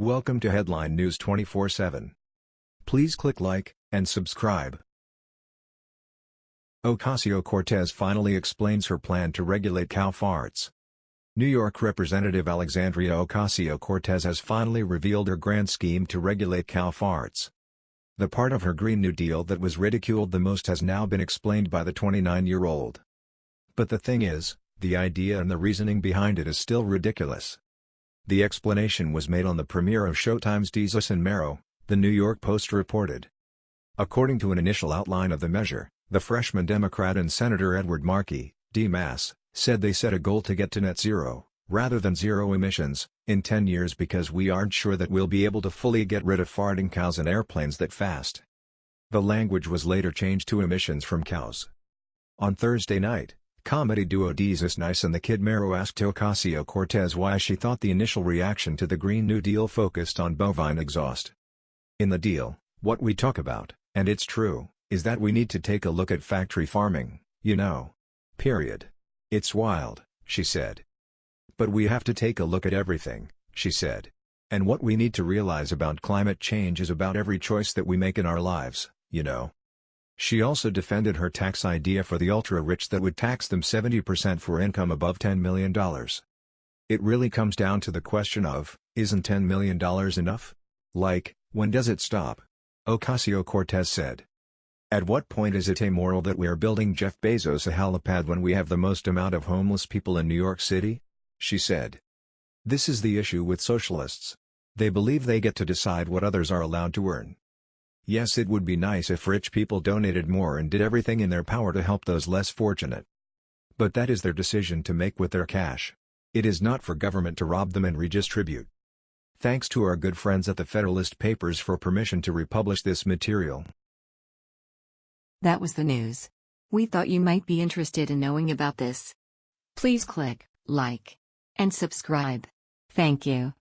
Welcome to Headline News 24/7. Please click like and subscribe. Ocasio-Cortez finally explains her plan to regulate cow farts. New York Representative Alexandria Ocasio-Cortez has finally revealed her grand scheme to regulate cow farts. The part of her Green New Deal that was ridiculed the most has now been explained by the 29-year-old. But the thing is, the idea and the reasoning behind it is still ridiculous. The explanation was made on the premiere of Showtime's Desus and Mero, the New York Post reported. According to an initial outline of the measure, the freshman Democrat and Senator Edward Markey, D-Mass, said they set a goal to get to net zero, rather than zero emissions, in 10 years because we aren't sure that we'll be able to fully get rid of farting cows and airplanes that fast. The language was later changed to emissions from cows. On Thursday night, Comedy duo Desus Nice and the Kid Mero asked Ocasio-Cortez why she thought the initial reaction to the Green New Deal focused on bovine exhaust. In the deal, what we talk about, and it's true, is that we need to take a look at factory farming, you know. Period. It's wild, she said. But we have to take a look at everything, she said. And what we need to realize about climate change is about every choice that we make in our lives, you know. She also defended her tax idea for the ultra-rich that would tax them 70% for income above $10 million. It really comes down to the question of, isn't $10 million enough? Like, when does it stop? Ocasio-Cortez said. At what point is it amoral that we're building Jeff Bezos a helipad when we have the most amount of homeless people in New York City? She said. This is the issue with socialists. They believe they get to decide what others are allowed to earn. Yes it would be nice if rich people donated more and did everything in their power to help those less fortunate. But that is their decision to make with their cash. It is not for government to rob them and redistribute. Thanks to our good friends at the Federalist Papers for permission to republish this material. That was the news. We thought you might be interested in knowing about this. Please click like and subscribe. Thank you.